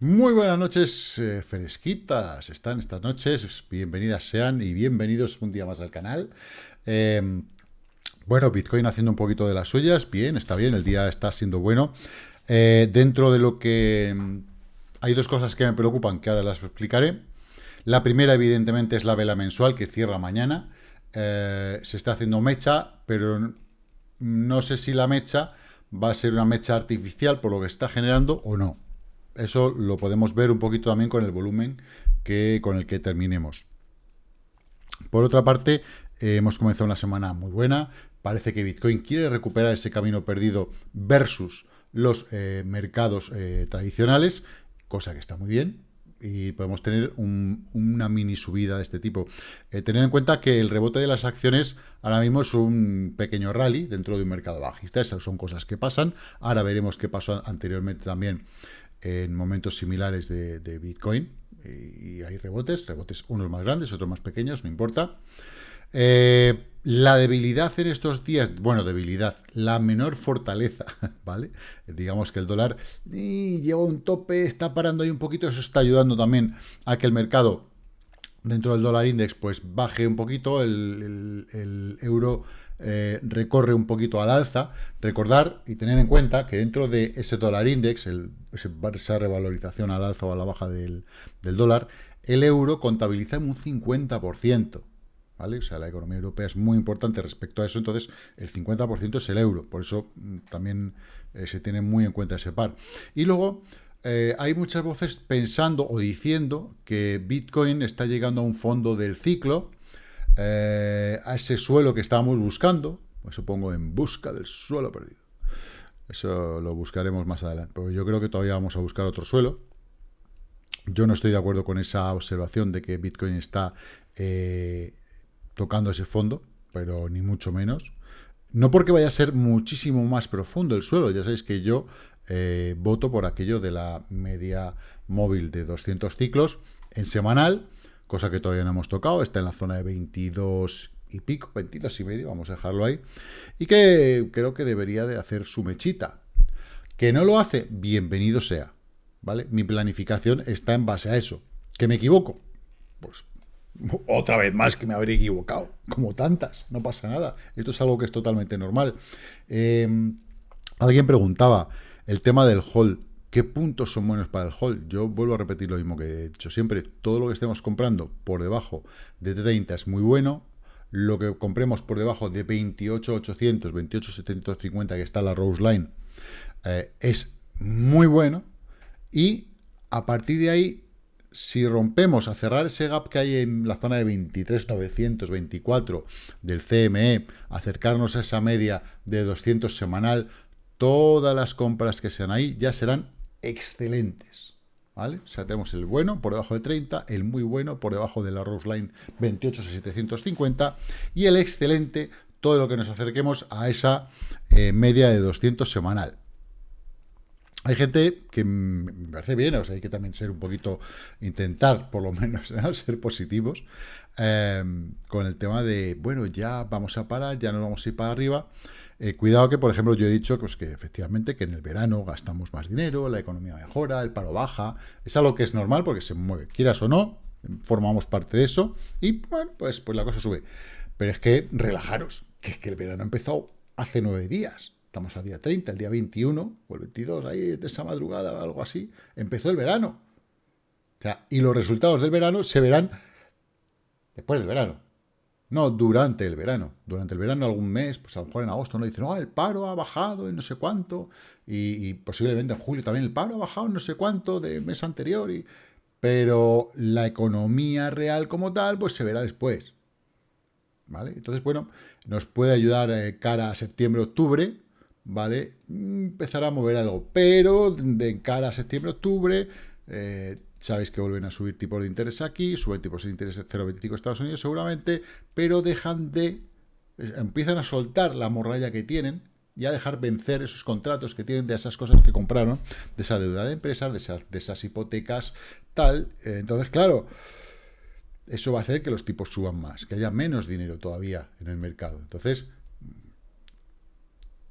Muy buenas noches, eh, fresquitas están estas noches, bienvenidas sean y bienvenidos un día más al canal. Em, bueno, Bitcoin haciendo un poquito de las suyas, bien, está bien, el día está siendo bueno. Eh, dentro de lo que... Em, hay dos cosas que me preocupan, que ahora las explicaré. La primera, evidentemente, es la vela mensual, que cierra mañana. Eh, se está haciendo mecha, pero no sé si la mecha va a ser una mecha artificial por lo que está generando o no. Eso lo podemos ver un poquito también con el volumen que, con el que terminemos. Por otra parte, eh, hemos comenzado una semana muy buena. Parece que Bitcoin quiere recuperar ese camino perdido versus los eh, mercados eh, tradicionales, cosa que está muy bien y podemos tener una mini subida de este tipo. tener en cuenta que el rebote de las acciones ahora mismo es un pequeño rally dentro de un mercado bajista. Esas son cosas que pasan. Ahora veremos qué pasó anteriormente también en momentos similares de, Bitcoin. Y, hay rebotes, rebotes unos más grandes, otros más pequeños, no importa. Eh, la debilidad en estos días, bueno, debilidad, la menor fortaleza, ¿vale? Digamos que el dólar y, llegó a un tope, está parando ahí un poquito, eso está ayudando también a que el mercado dentro del dólar index pues baje un poquito, el euro eh, recorre un poquito al alza, recordar y tener en cuenta que dentro de ese dólar index, el, esa revalorización al alza o a la baja del, dólar, el euro contabiliza un 50%. ¿Vale? O sea, la economía europea es muy importante respecto a eso, entonces el 50% es el euro, por eso mm, también eh, se tiene muy en cuenta ese par. Y luego, eh, hay muchas voces pensando o diciendo que Bitcoin está llegando a un fondo del ciclo, eh, a ese suelo que estábamos buscando, pues supongo en busca del suelo perdido. Eso lo buscaremos más adelante, porque yo creo que todavía vamos a buscar otro suelo. Yo no estoy de acuerdo con esa observación de que Bitcoin está eh, tocando ese fondo, pero ni mucho menos. No porque vaya a ser muchísimo más profundo el suelo, ya sabéis que yo eh, voto por aquello de la media móvil de 200 ciclos en semanal, cosa que todavía no hemos tocado, está en la zona de 22 y pico, 22 y medio, vamos a dejarlo ahí, y que creo que debería de hacer su mechita. Que no lo hace, bienvenido sea, ¿vale? Mi planificación está en base a eso. ¿Que me equivoco? Pues otra vez más que me habré equivocado, como tantas, no pasa nada. Esto es algo que es totalmente normal. Em, alguien preguntaba el tema del hold. ¿Qué puntos son buenos para el hold? Yo vuelvo a repetir lo mismo que he dicho siempre. Todo lo que estemos comprando por debajo de 30 es muy bueno. Lo que compremos por debajo de 28.800, 28.750, que está la Rose Line, eh, es muy bueno. Y a partir de ahí, si rompemos a cerrar ese gap que hay en la zona de 23.924 del CME, acercarnos a esa media de 200 semanal, todas las compras que sean ahí ya serán excelentes. ¿Vale? O sea, tenemos el bueno por debajo de 30, el muy bueno por debajo de la Rose Line 28,750 y el excelente, todo lo que nos acerquemos a esa eh, media de 200 semanal. Hay gente que me parece bien, o sea, hay que también ser un poquito, intentar por lo menos ser positivos eh, con el tema de, bueno, ya vamos a parar, ya no vamos a ir para arriba. Eh, cuidado que, por ejemplo, yo he dicho pues, que efectivamente que en el verano gastamos más dinero, la economía mejora, el paro baja, es algo que es normal porque se mueve, quieras o no, formamos parte de eso y, bueno, pues, pues la cosa sube. Pero es que relajaros, que es que el verano ha empezado hace nueve días. Estamos al día 30, el día 21 o el 22, ahí de esa madrugada o algo así, empezó el verano. O sea, y los resultados del verano se verán después del verano. No, durante el verano. Durante el verano, algún mes, pues a lo mejor en agosto, no dicen, no, el paro ha bajado en no sé cuánto, y, posiblemente en julio también el paro ha bajado en no sé cuánto del mes anterior, y, pero la economía real como tal, pues se verá después. ¿Vale? Entonces, bueno, nos puede ayudar eh, cara a septiembre-octubre, ¿vale? Empezar a mover algo, pero de cara a septiembre-octubre, eh, Sabéis que vuelven a subir tipos de interés aquí, suben tipos de interés 0,25 Estados Unidos seguramente, pero dejan de, empiezan a soltar la morralla que tienen y a dejar vencer esos contratos que tienen de esas cosas que compraron, de esa deuda de empresas, de esas, de esas hipotecas, tal. Entonces, claro, eso va a hacer que los tipos suban más, que haya menos dinero todavía en el mercado. Entonces,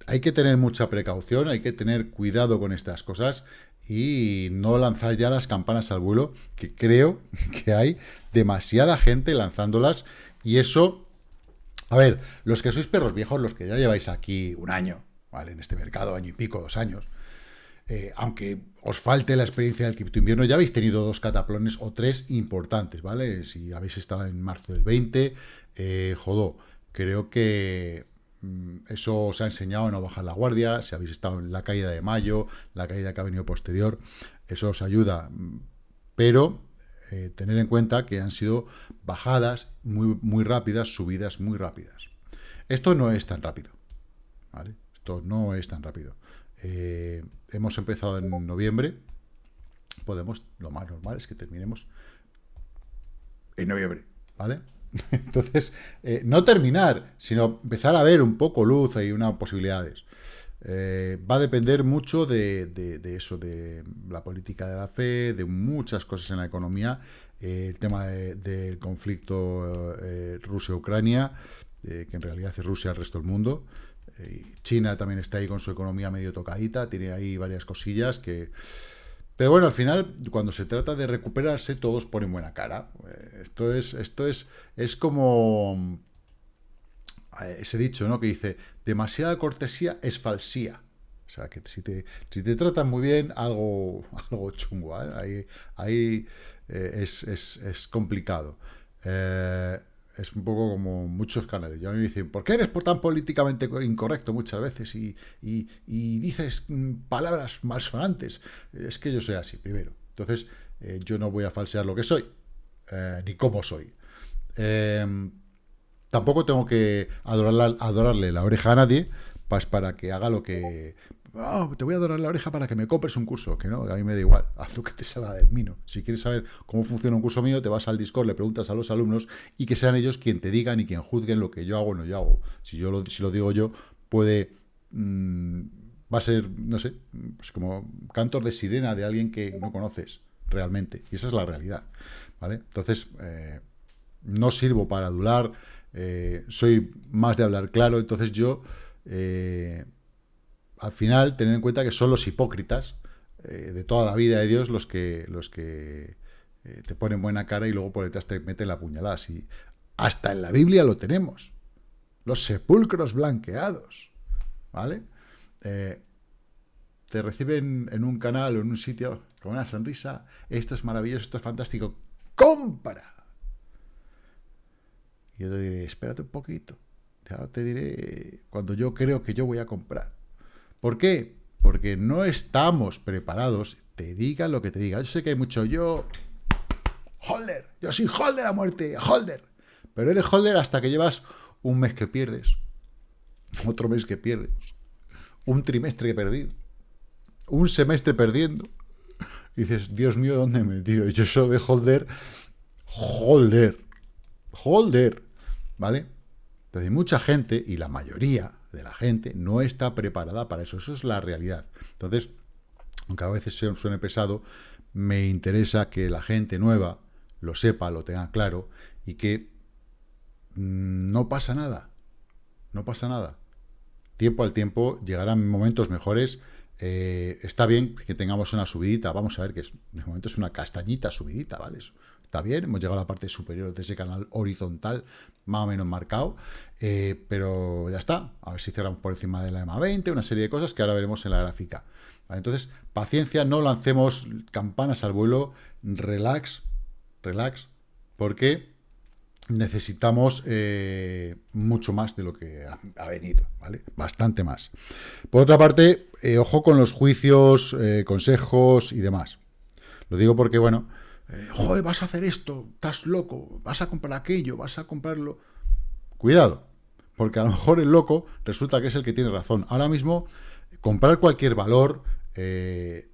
hay que tener mucha precaución, hay que tener cuidado con estas cosas y no lanzar ya las campanas al vuelo, que creo que hay demasiada gente lanzándolas y eso... A ver, los que sois perros viejos, los que ya lleváis aquí un año, ¿vale? En este mercado, año y pico, dos años, eh, aunque os falte la experiencia del cripto invierno, ya habéis tenido dos cataplones o tres importantes, ¿vale? Si habéis estado en marzo del 20, eh, jodó, creo que eso os ha enseñado a no bajar la guardia, si habéis estado en la caída de mayo, la caída que ha venido posterior, eso os ayuda. Pero eh, tener en cuenta que han sido bajadas muy, muy rápidas, subidas muy rápidas. Esto no es tan rápido. Esto no es tan rápido. Eh, hemos empezado en noviembre. Podemos, lo más normal es que terminemos en noviembre. ¿Vale? Entonces, eh, no terminar, sino empezar a ver un poco luz y unas posibilidades. Eh, va a depender mucho de, eso, de la política de la fe, de muchas cosas en la economía, eh, el tema del conflicto Rusia-Ucrania, que en realidad es Rusia al resto del mundo. China también está ahí con su economía medio tocadita, tiene ahí varias cosillas que pero bueno, al final, cuando se trata de recuperarse, todos ponen buena cara. Eh, esto es, esto es, es como eh, ese dicho, ¿no? Que dice, demasiada cortesía es falsía. O sea, que si te, si te tratan muy bien, algo, algo chungo, ¿eh? Ahí, ahí es, es, es, complicado es un poco como muchos canales. Ya me dicen, ¿por qué eres tan políticamente incorrecto muchas veces y, dices mm, palabras malsonantes? Es que yo soy así, primero. Entonces, eh, yo no voy a falsear lo que soy, eh, ni cómo soy. Em, tampoco tengo que adorarle la oreja a nadie para que haga lo que Ah, te voy a dorar la oreja para que me compres un curso, que no, a mí me da igual, haz lo que te salga del mino. Si quieres saber cómo funciona un curso mío, te vas al Discord, le preguntas a los alumnos y que sean ellos quien te digan y quien juzguen lo que yo hago o no yo hago. Si yo lo, si lo digo yo, puede... Mm, va a ser, no sé, pues como cantor de sirena de alguien que no conoces realmente. Y esa es la realidad, ¿vale? Entonces, eh, no sirvo para adular, eh, soy más de hablar claro, entonces yo... Eh, al final, tener en cuenta que son los hipócritas eh, de toda la vida de Dios los que, los que eh, te ponen buena cara y luego por detrás te meten la puñalada. Así, hasta en la Biblia lo tenemos. Los sepulcros blanqueados. ¿Vale? Eh, te reciben en un canal o en un sitio con una sonrisa. Esto es maravilloso, esto es fantástico. ¡Compra! Y yo te diré, espérate un poquito. te diré cuando yo creo que yo voy a comprar. ¿Por qué? Porque no estamos preparados, te diga lo que te diga. Yo sé que hay mucho yo, holder, yo soy holder a muerte, holder. Pero eres holder hasta que llevas un mes que pierdes, otro mes que pierdes, un trimestre perdido, un semestre perdiendo. Y dices, Dios mío, ¿dónde me he metido? Yo soy de holder, holder, holder, ¿vale? Entonces hay mucha gente, y la mayoría, de la gente no está preparada para eso. Eso es la realidad. Entonces, aunque a veces suene pesado, me interesa que la gente nueva lo sepa, lo tenga claro y que mm, no pasa nada. No pasa nada. Tiempo al tiempo llegarán momentos mejores. Eh, está bien que tengamos una subidita. Vamos a ver que es, de momento es una castañita subidita, ¿vale? Está bien, hemos llegado a la parte superior de ese canal horizontal, más o menos marcado, eh, pero ya está. A ver si cerramos por encima de la EMA 20, una serie de cosas que ahora veremos en la gráfica. Entonces, paciencia, no lancemos campanas al vuelo, relax, relax, porque necesitamos eh, mucho más de lo que ha, venido, ¿vale? Bastante más. Por otra parte, eh, ojo con los juicios, consejos y demás. Lo digo porque, bueno, eh, joder, vas a hacer esto, estás loco, vas a comprar aquello, vas a comprarlo. Cuidado, porque a lo mejor el loco resulta que es el que tiene razón. Ahora mismo, comprar cualquier valor, eh,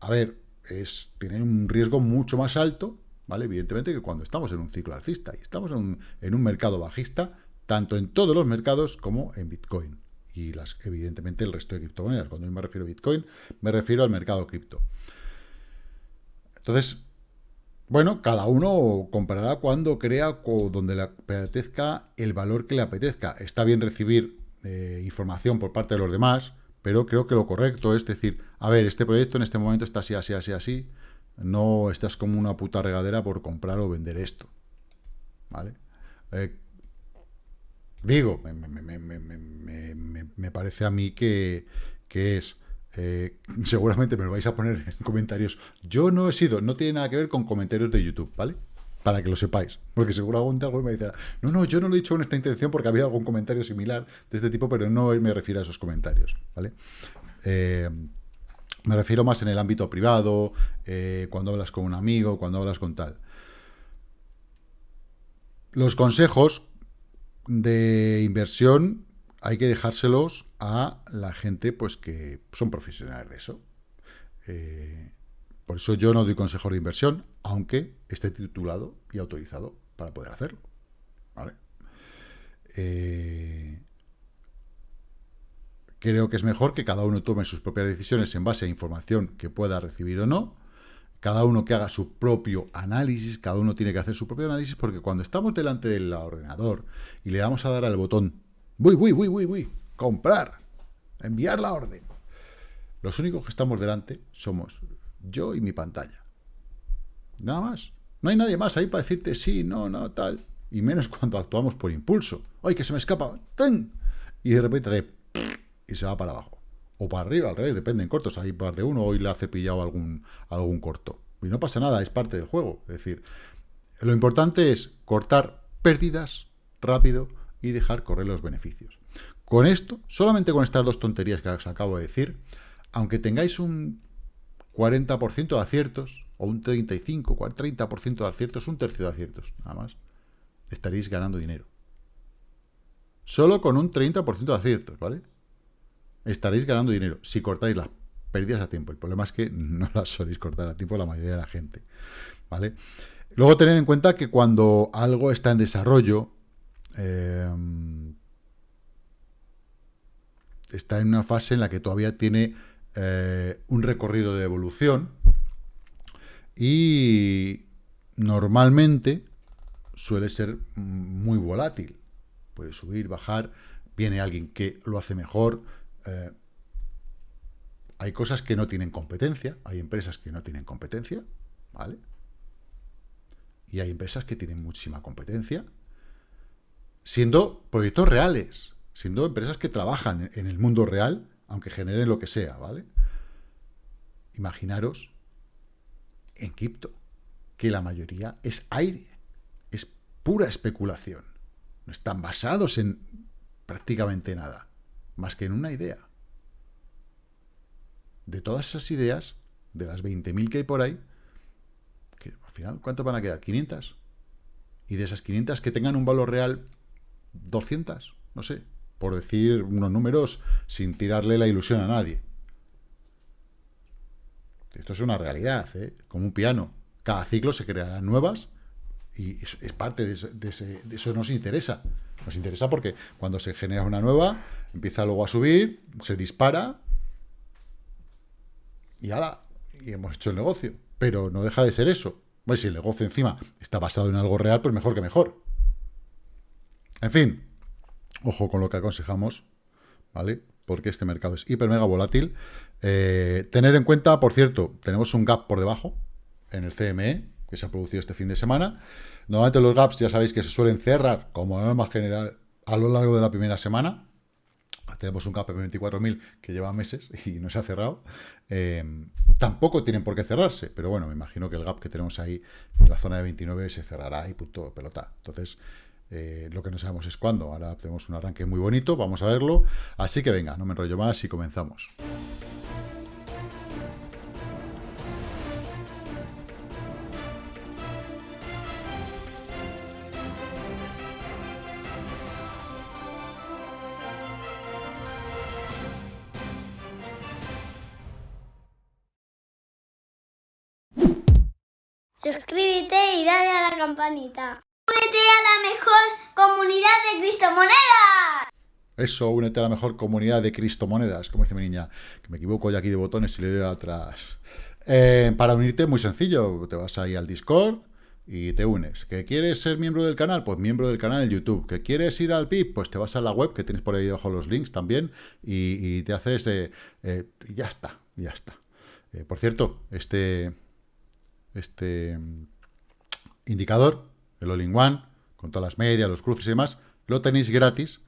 a ver, es, tiene un riesgo mucho más alto, ¿vale? Evidentemente que cuando estamos en un ciclo alcista y estamos en un, mercado bajista, tanto en todos los mercados como en Bitcoin. Y las, evidentemente el resto de criptomonedas. Cuando yo me refiero a Bitcoin, me refiero al mercado cripto. Entonces, bueno, cada uno comprará cuando crea o donde le apetezca el valor que le apetezca. Está bien recibir eh, información por parte de los demás, pero creo que lo correcto es decir, a ver, este proyecto en este momento está así, así, así, así, no estás como una puta regadera por comprar o vender esto, ¿vale? Eh, digo, me, parece a mí que, es... Eh, seguramente me lo vais a poner en comentarios. Yo no he sido, no tiene nada que ver con comentarios de YouTube, ¿vale? Para que lo sepáis. Porque seguramente algo me dice, no, no, yo no lo he dicho con esta intención porque había algún comentario similar de este tipo, pero no me refiero a esos comentarios, ¿vale? Eh, me refiero más en el ámbito privado, eh, cuando hablas con un amigo, cuando hablas con tal. Los consejos de inversión hay que dejárselos a la gente pues que son profesionales de eso. Eh, por eso yo no doy consejos de inversión, aunque esté titulado y autorizado para poder hacerlo. Eh, creo que es mejor que cada uno tome sus propias decisiones en base a información que pueda recibir o no, cada uno que haga su propio análisis, cada uno tiene que hacer su propio análisis, porque cuando estamos delante del ordenador y le damos a dar al botón, uy, uy, uy, uy, uy, comprar, enviar la orden, los únicos que estamos delante somos yo y mi pantalla. Nada más. No hay nadie más ahí para decirte sí, no, no, tal. Y menos cuando actuamos por impulso. ¡Ay, que se me escapa! ¡Ten! Y de repente de... Y se va para abajo. O para arriba, al revés, depende en cortos. Hay par de uno, hoy le ha cepillado algún, algún corto. Y no pasa nada, es parte del juego. Es decir, lo importante es cortar pérdidas rápido y dejar correr los beneficios. Con esto, solamente con estas dos tonterías que os acabo de decir, aunque tengáis un 40% de aciertos, o un 35, 30% de aciertos, un tercio de aciertos, nada más, estaréis ganando dinero. Solo con un 30% de aciertos, ¿vale? estaréis ganando dinero si cortáis las pérdidas a tiempo. El problema es que no las soléis cortar a tiempo la mayoría de la gente. ¿vale? Luego tener en cuenta que cuando algo está en desarrollo, eh, está en una fase en la que todavía tiene eh, un recorrido de evolución y normalmente suele ser muy volátil. Puede subir, bajar, viene alguien que lo hace mejor, eh, hay cosas que no tienen competencia, hay empresas que no tienen competencia, ¿vale? Y hay empresas que tienen muchísima competencia, siendo proyectos reales, siendo empresas que trabajan en el mundo real, aunque generen lo que sea, ¿vale? Imaginaros en cripto, que la mayoría es aire, es pura especulación, no están basados en prácticamente nada más que en una idea. De todas esas ideas, de las 20.000 que hay por ahí, que al final, ¿cuánto van a quedar? ¿500? Y de esas 500 que tengan un valor real, 200, no sé, por decir unos números sin tirarle la ilusión a nadie. Esto es una realidad, ¿eh? como un piano. Cada ciclo se crearán nuevas y es, parte de de eso nos interesa. Nos interesa porque cuando se genera una nueva, empieza luego a subir, se dispara y ahora y hemos hecho el negocio. Pero no deja de ser eso. Bueno, si el negocio encima está basado en algo real, pues mejor que mejor. En fin, ojo con lo que aconsejamos, ¿vale? Porque este mercado es hiper mega volátil. Eh, tener en cuenta, por cierto, tenemos un gap por debajo en el CME, que se ha producido este fin de semana. Normalmente los gaps ya sabéis que se suelen cerrar como norma general a lo largo de la primera semana. Tenemos un gap de 24.000 que lleva meses y no se ha cerrado. Eh, tampoco tienen por qué cerrarse, pero bueno, me imagino que el gap que tenemos ahí en la zona de 29 se cerrará y punto pelota. Entonces, eh, lo que no sabemos es cuándo. Ahora tenemos un arranque muy bonito, vamos a verlo. Así que venga, no me enrollo más y comenzamos. Suscríbete y dale a la campanita. Únete a la mejor comunidad de Cristo Monedas. Eso, únete a la mejor comunidad de Cristo Monedas, como dice mi niña, que me equivoco ya aquí de botones y le doy atrás. Eh, para unirte, muy sencillo, te vas ahí al Discord, y te unes. ¿Que quieres ser miembro del canal? Pues miembro del canal en YouTube. ¿Que quieres ir al PIB? Pues te vas a la web, que tienes por ahí debajo los links también, y, te haces... Eh, ya está, ya está. Eh, por cierto, este, este mm, indicador, el All-in-One, con todas las medias, los cruces y demás, lo tenéis gratis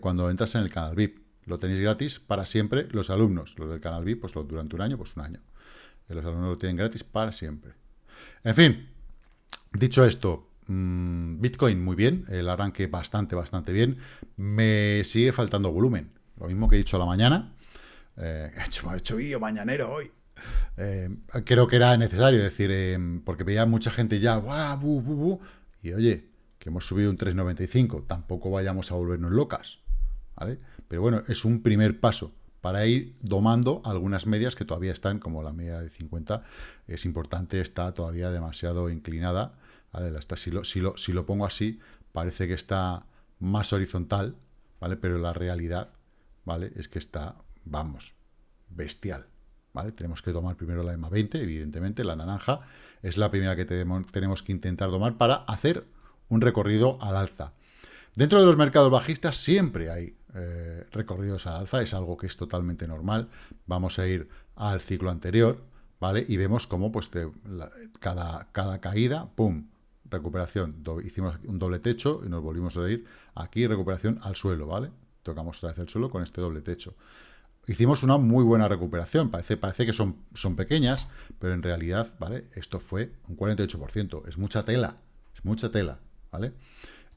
cuando entras en el canal VIP. Lo tenéis gratis para siempre los alumnos. Los del canal VIP, pues durante un año, pues un año. Los alumnos lo tienen gratis para siempre. En fin, Dicho esto, mm, Bitcoin muy bien, el arranque bastante, bastante bien. Me sigue faltando volumen. Lo mismo que he dicho a la mañana. Eh, he hecho, hecho vídeo mañanero hoy. Eh, creo que era necesario decir, eh, porque veía mucha gente ya, ¡guau! Y oye, que hemos subido un 3,95, tampoco vayamos a volvernos locas, ¿vale? Pero bueno, es un primer paso para ir domando algunas medias que todavía están, como la media de 50, es importante, está todavía demasiado inclinada, si, lo, si, lo, si lo pongo así, parece que está más horizontal, ¿vale? Pero la realidad, ¿vale? Es que está, vamos, bestial, Tenemos que tomar primero la EMA 20, evidentemente, la naranja es la primera que tenemos que intentar tomar para hacer un recorrido al alza. Dentro de los mercados bajistas siempre hay eh, recorridos al alza, es algo que es totalmente normal. Vamos a ir al ciclo anterior, ¿vale? Y vemos cómo pues, cada, cada caída, ¡pum!, recuperación, hicimos un doble techo y nos volvimos a ir aquí, recuperación al suelo, ¿vale? Tocamos otra vez el suelo con este doble techo. Hicimos una muy buena recuperación, parece, parece que son, son pequeñas, pero en realidad, ¿vale? Esto fue un 48%, es mucha tela, es mucha tela, ¿vale?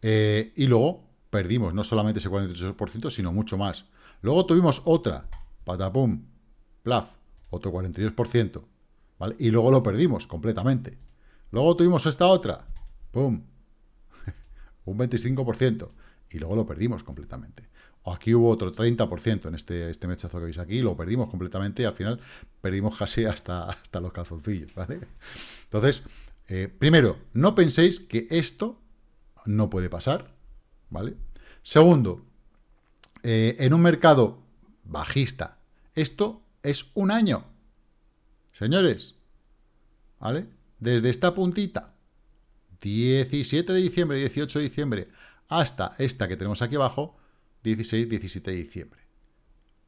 Eh, y luego perdimos no solamente ese 48%, sino mucho más. Luego tuvimos otra, patapum, plaf, otro 42%, ¿vale? Y luego lo perdimos completamente. Luego tuvimos esta otra, ¡Pum! un 25%. Y luego lo perdimos completamente. Aquí hubo otro 30% en este, este mechazo que veis aquí, lo perdimos completamente y al final perdimos casi hasta, hasta los calzoncillos, ¿vale? Entonces, eh, primero, no penséis que esto no puede pasar, ¿vale? Segundo, eh, en un mercado bajista, esto es un año. Señores, ¿vale? Desde esta puntita 17 de diciembre, 18 de diciembre, hasta esta que tenemos aquí abajo, 16, 17 de diciembre.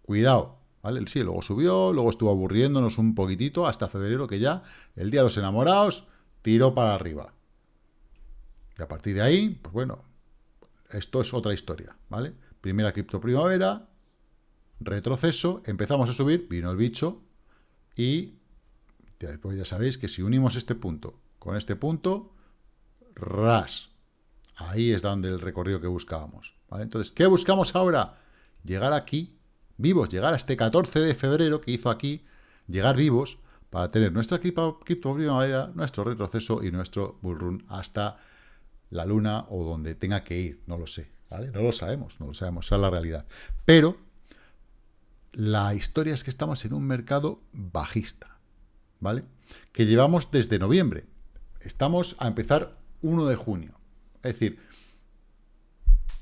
Cuidado, ¿vale? Sí, luego subió, luego estuvo aburriéndonos un poquitito hasta febrero, que ya el día de los enamorados tiró para arriba. Y a partir de ahí, pues bueno, esto es otra historia, ¿vale? Primera cripto primavera, retroceso, empezamos a subir, vino el bicho y después ya sabéis que si unimos este punto con este punto, ras. Ahí es donde el recorrido que buscábamos. Entonces, ¿qué buscamos ahora? Llegar aquí, vivos, llegar a este 14 de febrero que hizo aquí, llegar vivos para tener nuestra cripto, nuestro retroceso y nuestro bullrun hasta la luna o donde tenga que ir, no lo sé, ¿vale? No lo sabemos, no lo sabemos, esa es la realidad. Pero la historia es que estamos en un mercado bajista, ¿vale? Que llevamos desde noviembre. Estamos a empezar 1 de junio. Es decir,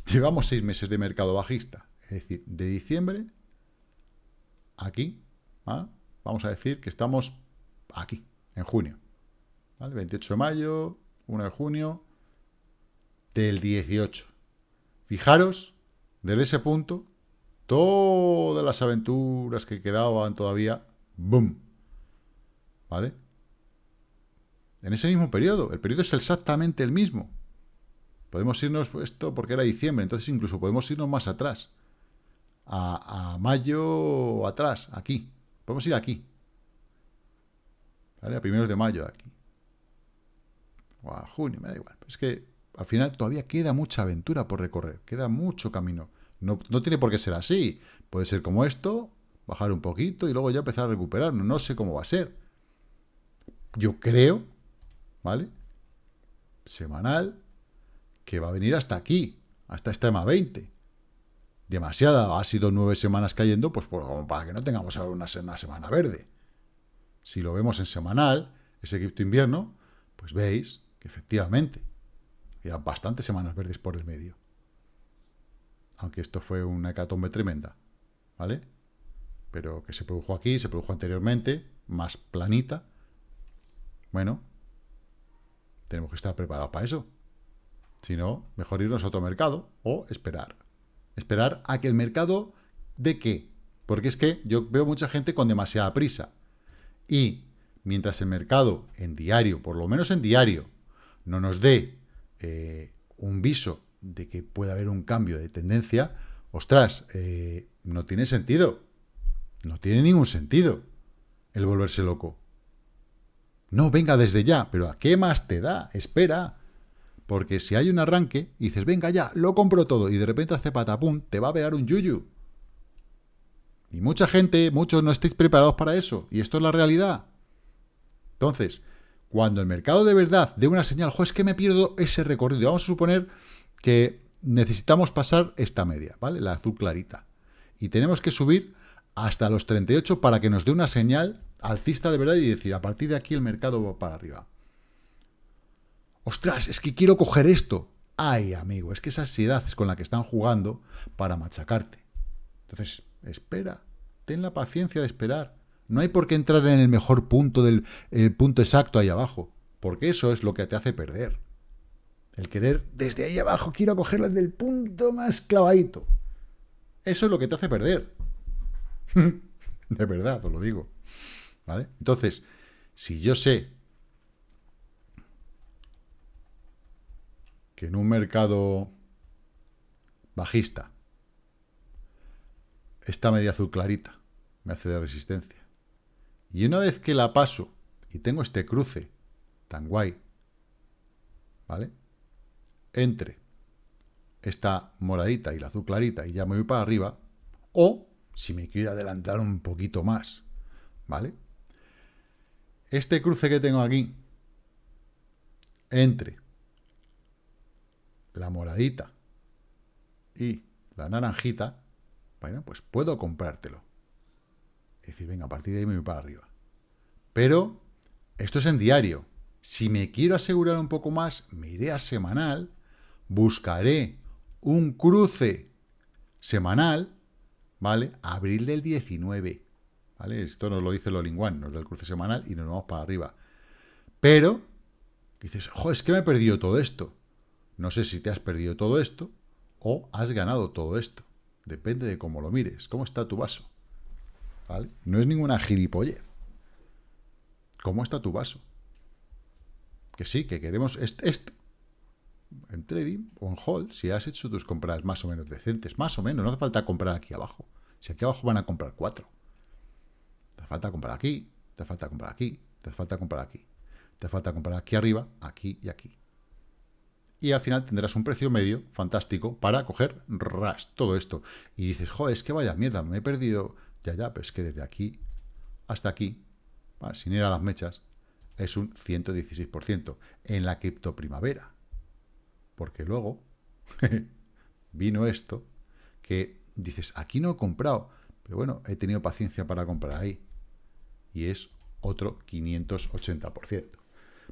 llevamos seis meses de mercado bajista. Es decir, de diciembre, aquí, vamos a decir que estamos aquí, en junio. 28 de mayo, 1 de junio, del 18. Fijaros, desde ese punto, todas las aventuras que quedaban todavía, ¡boom! ¿Vale? en ese mismo periodo. El periodo es exactamente el mismo. Podemos irnos, esto porque era diciembre, entonces incluso podemos irnos más atrás. A, mayo atrás, aquí. Podemos ir aquí. ¿Vale? A primeros de mayo aquí. O a junio, me da igual. Es que al final todavía queda mucha aventura por recorrer. Queda mucho camino. No, no tiene por qué ser así. Puede ser como esto, bajar un poquito y luego ya empezar a recuperar. No sé cómo va a ser. Yo creo ¿vale? Semanal, que va a venir hasta aquí, hasta esta EMA 20. Demasiada, ha sido nueve semanas cayendo, pues para que no tengamos ahora una, semana verde. Si lo vemos en semanal, ese cripto invierno, pues veis que efectivamente había bastantes semanas verdes por el medio. Aunque esto fue una hecatombe tremenda, ¿vale? Pero que se produjo aquí, se produjo anteriormente, más planita. Bueno, tenemos que estar preparados para eso. Si no, mejor irnos a otro mercado o esperar. Esperar a que el mercado de qué. Porque es que yo veo mucha gente con demasiada prisa. Y mientras el mercado en diario, por lo menos en diario, no nos dé eh, un viso de que pueda haber un cambio de tendencia, ostras, eh, no tiene sentido. No tiene ningún sentido el volverse loco. No, venga desde ya, pero ¿a qué más te da? Espera. Porque si hay un arranque y dices, venga ya, lo compro todo, y de repente hace patapum, te va a pegar un yuyu. Y mucha gente, muchos no estáis preparados para eso. Y esto es la realidad. Entonces, cuando el mercado de verdad dé una señal, jo, es que me pierdo ese recorrido. Vamos a suponer que necesitamos pasar esta media, ¿vale? La azul clarita. Y tenemos que subir hasta los 38 para que nos dé una señal alcista de verdad y decir, a partir de aquí el mercado va para arriba. Ostras, es que quiero coger esto. Ay, amigo, es que esa ansiedad es con la que están jugando para machacarte. Entonces, espera, ten la paciencia de esperar. No hay por qué entrar en el mejor punto del el punto exacto ahí abajo, porque eso es lo que te hace perder. El querer desde ahí abajo, quiero cogerla del punto más clavadito. Eso es lo que te hace perder. de verdad, os lo digo. ¿Vale? Entonces, si yo sé en un mercado bajista esta media azul clarita me hace de resistencia. Y una vez que la paso y tengo este cruce tan guay, ¿vale? Entre esta moradita y la azul clarita y ya me voy para arriba, o si me quiero adelantar un poquito más, ¿vale? Este cruce que tengo aquí, entre la moradita y la naranjita, bueno, pues puedo comprártelo. Es decir, venga, a partir de ahí me voy para arriba. Pero esto es en diario. Si me quiero asegurar un poco más, me iré a semanal, buscaré un cruce semanal, ¿vale? Abril del 19, ¿vale? Esto nos lo dice lo linguán, nos da el cruce semanal y nos vamos para arriba. Pero, dices, jo, es que me he perdido todo esto. No sé si te has perdido todo esto o has ganado todo esto. Depende de cómo lo mires, cómo está tu vaso. ¿Vale? No es ninguna gilipollez. ¿Cómo está tu vaso? Que sí, que queremos esto. En trading o en hold, si has hecho tus compras más o menos decentes, más o menos, no hace falta comprar aquí abajo. Si aquí abajo van a comprar cuatro. Te falta comprar aquí, te falta comprar aquí, te falta comprar aquí. Te falta comprar aquí arriba, aquí y aquí y al final tendrás un precio medio fantástico para coger ras, todo esto. Y dices, joder, es que vaya mierda, me he perdido. Ya, ya, pero es que desde aquí hasta aquí, sin ir a las mechas, es un 116% en la cripto primavera. Porque luego vino esto que dices, aquí no he comprado, pero bueno, he tenido paciencia para comprar ahí. Y es otro 580%.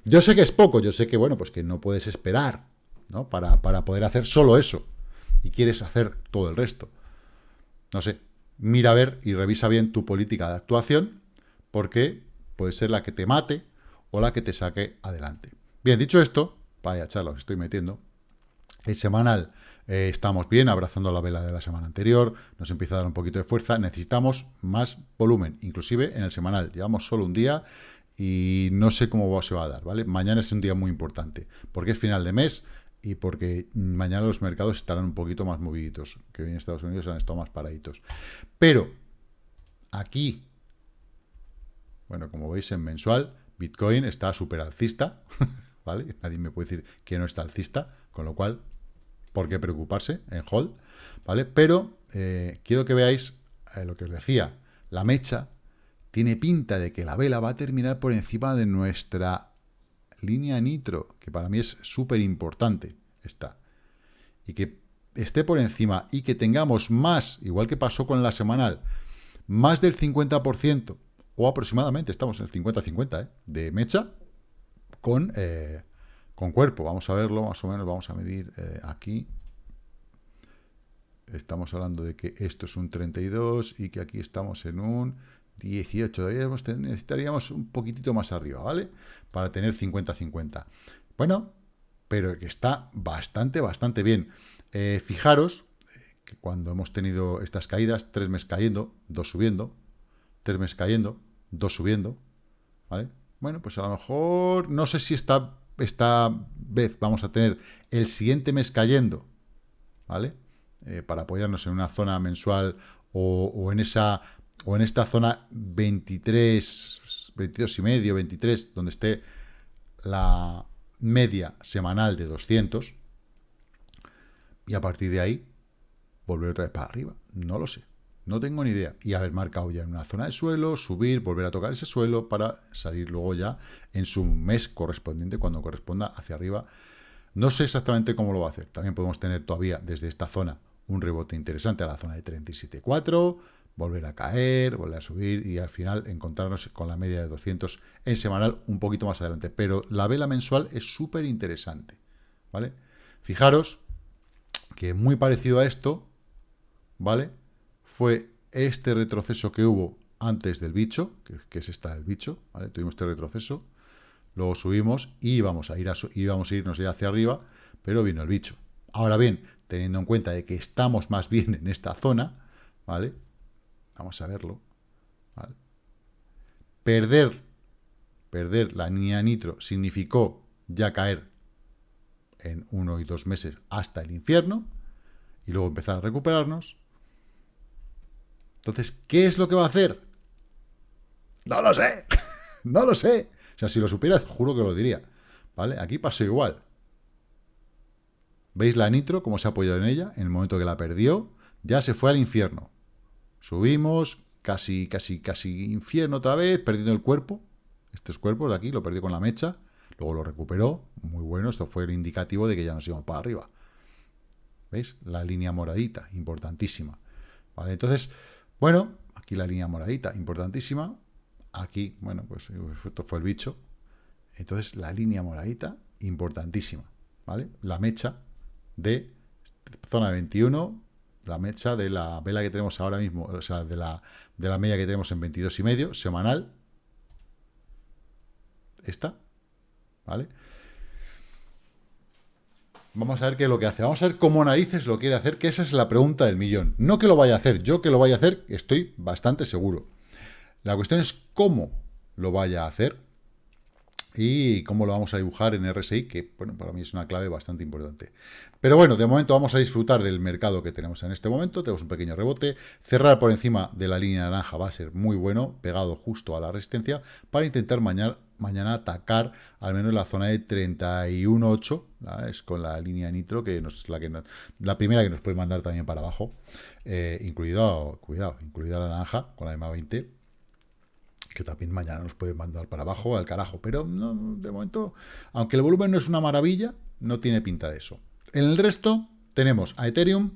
Yo sé que es poco, yo sé que, bueno, pues que no puedes esperar para, para poder hacer solo eso. Y quieres hacer todo el resto. No sé, mira a ver y revisa bien tu política de actuación, porque puede ser la que te mate o la que te saque adelante. Bien, dicho esto, vaya charla os estoy metiendo, el semanal eh, estamos bien, abrazando la vela de la semana anterior, nos empieza a dar un poquito de fuerza, necesitamos más volumen, inclusive en el semanal, llevamos solo un día y no sé cómo se va a dar, ¿vale? Mañana es un día muy importante, porque es final de mes, y porque mañana los mercados estarán un poquito más moviditos, que hoy en Estados Unidos han estado más paraditos. Pero aquí, bueno, como veis en mensual, Bitcoin está súper alcista, ¿vale? Nadie me puede decir que no está alcista, con lo cual, ¿por qué preocuparse en hold? ¿Vale? Pero eh, quiero que veáis eh, lo que os decía, la mecha tiene pinta de que la vela va a terminar por encima de nuestra línea nitro, que para mí es súper importante, está. Y que esté por encima y que tengamos más, igual que pasó con la semanal, más del 50%, o aproximadamente, estamos en el 50-50, ¿eh? de mecha con, eh, con cuerpo. Vamos a verlo, más o menos, vamos a medir eh, aquí. Estamos hablando de que esto es un 32 y que aquí estamos en un 18, necesitaríamos un poquitito más arriba, ¿vale? Para tener 50-50. Bueno, pero que está bastante, bastante bien. Eh, fijaros que cuando hemos tenido estas caídas, tres meses cayendo, dos subiendo, tres meses cayendo, dos subiendo, ¿vale? Bueno, pues a lo mejor, no sé si esta, esta vez vamos a tener el siguiente mes cayendo, ¿vale? Eh, para apoyarnos en una zona mensual o, en esa o en esta zona 23, 22 y medio, 23, donde esté la media semanal de 200, y a partir de ahí volver otra vez para arriba. No lo sé. No tengo ni idea. Y haber marcado ya en una zona de suelo, subir, volver a tocar ese suelo para salir luego ya en su mes correspondiente, cuando corresponda hacia arriba. No sé exactamente cómo lo va a hacer. También podemos tener todavía desde esta zona un rebote interesante a la zona de 37.4, volver a caer, volver a subir y al final encontrarnos con la media de 200 en semanal un poquito más adelante. Pero la vela mensual es súper interesante, ¿vale? Fijaros que muy parecido a esto, ¿vale? Fue este retroceso que hubo antes del bicho, que, es esta del bicho, ¿vale? Tuvimos este retroceso, luego subimos y íbamos a, ir a, a irnos ya hacia arriba, pero vino el bicho. Ahora bien, teniendo en cuenta de que estamos más bien en esta zona, ¿vale? Vamos a verlo. Perder, perder la niña nitro significó ya caer en uno y dos meses hasta el infierno y luego empezar a recuperarnos. Entonces, ¿qué es lo que va a hacer? No lo sé, no lo sé. O sea, si lo supieras, juro que lo diría. ¿Vale? Aquí pasó igual. ¿Veis la nitro, cómo se ha apoyado en ella? En el momento que la perdió, ya se fue al infierno. Subimos, casi, casi, casi infierno otra vez, perdiendo el cuerpo. Estos cuerpos de aquí, lo perdió con la mecha. Luego lo recuperó. Muy bueno, esto fue el indicativo de que ya nos íbamos para arriba. ¿Veis? La línea moradita, importantísima. ¿Vale? Entonces, bueno, aquí la línea moradita, importantísima. Aquí, bueno, pues esto fue el bicho. Entonces, la línea moradita, importantísima. ¿Vale? La mecha de zona 21, la mecha de la vela que tenemos ahora mismo, o sea, de la, de la media que tenemos en 22 y medio, semanal. Esta, ¿vale? Vamos a ver qué es lo que hace. Vamos a ver cómo narices lo quiere hacer, que esa es la pregunta del millón. No que lo vaya a hacer, yo que lo vaya a hacer estoy bastante seguro. La cuestión es cómo lo vaya a hacer y cómo lo vamos a dibujar en RSI, que bueno, para mí es una clave bastante importante. Pero bueno, de momento vamos a disfrutar del mercado que tenemos en este momento, tenemos un pequeño rebote, cerrar por encima de la línea naranja va a ser muy bueno, pegado justo a la resistencia, para intentar mañana, atacar al menos la zona de 31.8, es con la línea nitro, que es la primera que nos puede mandar también para abajo, eh, incluido, cuidado, incluida la naranja con la EMA 20, que también mañana nos puede mandar para abajo, al carajo. Pero no, de momento, aunque el volumen no es una maravilla, no tiene pinta de eso. En el resto tenemos a Ethereum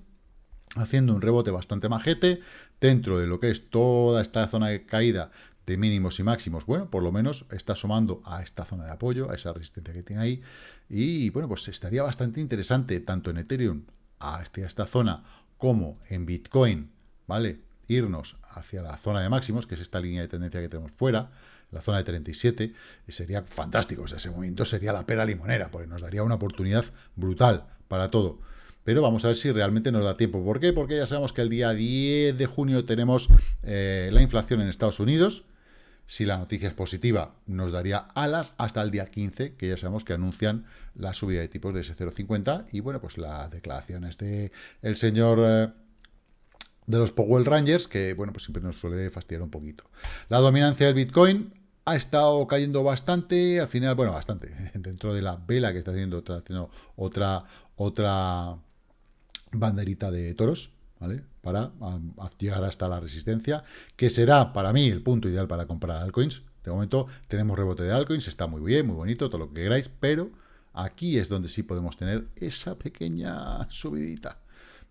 haciendo un rebote bastante majete dentro de lo que es toda esta zona de caída de mínimos y máximos. Bueno, por lo menos está sumando a esta zona de apoyo, a esa resistencia que tiene ahí. Y bueno, pues estaría bastante interesante tanto en Ethereum a esta zona como en Bitcoin, ¿vale? irnos hacia la zona de máximos, que es esta línea de tendencia que tenemos fuera, la zona de 37, y sería fantástico. ese movimiento sería la pera limonera, porque nos daría una oportunidad brutal para todo. Pero vamos a ver si realmente nos da tiempo. ¿Por qué? Porque ya sabemos que el día 10 de junio tenemos eh, la inflación en Estados Unidos. Si la noticia es positiva, nos daría alas hasta el día 15, que ya sabemos que anuncian la subida de tipos de ese 0,50. Y bueno, pues las declaraciones de el señor... Eh, de los Powell Rangers, que bueno, pues siempre nos suele fastidiar un poquito. La dominancia del Bitcoin ha estado cayendo bastante, al final, bueno, bastante, dentro de la vela que está haciendo, está haciendo otra, otra banderita de toros, ¿vale? Para llegar hasta la resistencia, que será para mí el punto ideal para comprar altcoins. De momento tenemos rebote de altcoins, está muy bien, muy bonito, todo lo que queráis, pero aquí es donde sí podemos tener esa pequeña subidita.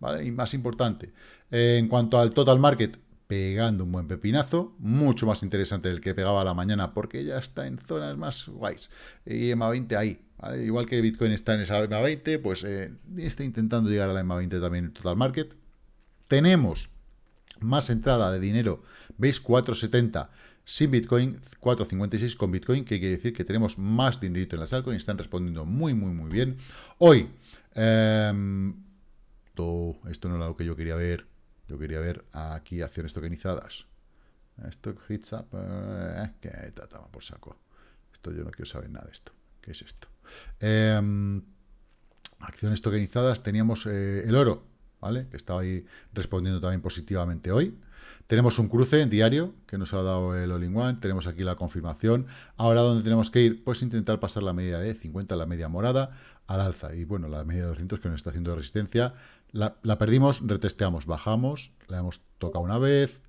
¿vale? Y más importante, en cuanto al total market, pegando un buen pepinazo, mucho más interesante del que pegaba a la mañana, porque ya está en zonas más guays. Y EMA 20 ahí, igual que Bitcoin está en esa EMA 20, pues eh, está intentando llegar a la EMA 20 también el total market. Tenemos más entrada de dinero, veis 470, sin Bitcoin, 4.56 con Bitcoin, que quiere decir que tenemos más dinerito en las altcoins, están respondiendo muy, muy, muy bien. Hoy, em, esto no era lo que yo quería ver, yo quería ver aquí acciones tokenizadas. Stock hits up, eh, que trataba por saco. Esto yo no quiero saber nada de esto. ¿Qué es esto? Em, acciones tokenizadas, teníamos eh, el oro, ¿vale? Que estaba ahí respondiendo también positivamente hoy. Tenemos un cruce diario que nos ha dado el All-in-One, tenemos aquí la confirmación. Ahora, ¿dónde tenemos que ir? Pues intentar pasar la media de 50, la media morada, al alza. Y bueno, la media de 200 que nos está haciendo resistencia. La, la perdimos, retesteamos, bajamos, la hemos tocado una vez,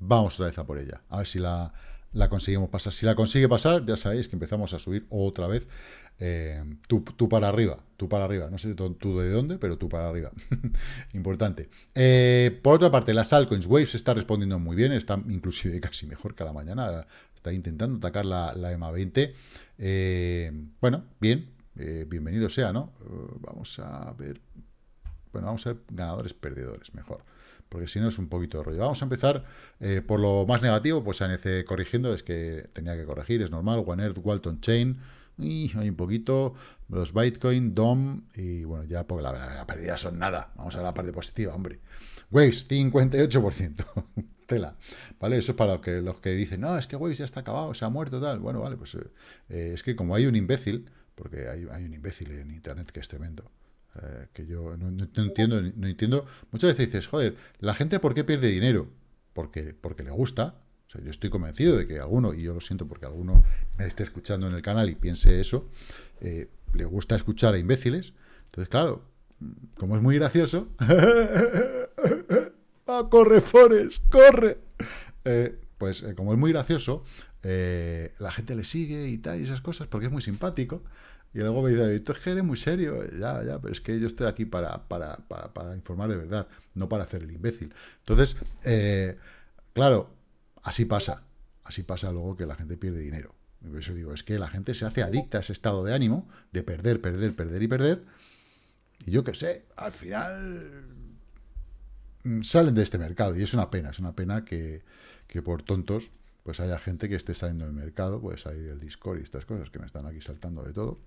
vamos otra vez a por ella. A ver si la, la conseguimos pasar. Si la consigue pasar, ya sabéis que empezamos a subir otra vez. Eh, tú, para arriba, tú para arriba. No sé tú de dónde, pero tú para arriba. Importante. Eh, por otra parte, las altcoins Waves está respondiendo muy bien. Está inclusive casi mejor que a la mañana. Está intentando atacar la, la EMA 20. Eh, bueno, bien. bienvenido sea, ¿no? vamos a ver. Bueno, vamos a ver ganadores, perdedores, mejor porque si no es un poquito de rollo. Vamos a empezar eh, por lo más negativo, pues ANC corrigiendo, es que tenía que corregir, es normal, One Earth, Walton Chain, y hay un poquito, los Bitcoin, DOM, y bueno, ya porque la, la, pérdida son nada, vamos a la parte positiva, hombre. Waves, 58%, tela, ¿vale? Eso es para los que, los que dicen, no, es que Waves ya está acabado, se ha muerto, tal, bueno, vale, pues eh, es que como hay un imbécil, porque hay, hay un imbécil en Internet que es tremendo, eh, que yo no, entiendo, no entiendo. Muchas veces dices, joder, ¿la gente por qué pierde dinero? Porque, porque le gusta. O sea, yo estoy convencido de que alguno, y yo lo siento porque alguno me esté escuchando en el canal y piense eso, eh, le gusta escuchar a imbéciles. Entonces, claro, como es muy gracioso, ¡Ah, corre, Forest! ¡Corre! Eh, pues como es muy gracioso, la gente le sigue y tal, y esas cosas, porque es muy simpático. Y luego me dice, esto es que eres muy serio. Ya, ya, pero es que yo estoy aquí para, para, para, informar de verdad, no para hacer el imbécil. Entonces, eh, claro, así pasa. Así pasa luego que la gente pierde dinero. Y por eso digo, es que la gente se hace adicta a ese estado de ánimo, de perder, perder, perder y perder. Y yo qué sé, al final mm, salen de este mercado. Y es una pena, es una pena que, que por tontos pues haya gente que esté saliendo del mercado, pues salir del Discord y estas cosas que me están aquí saltando de todo.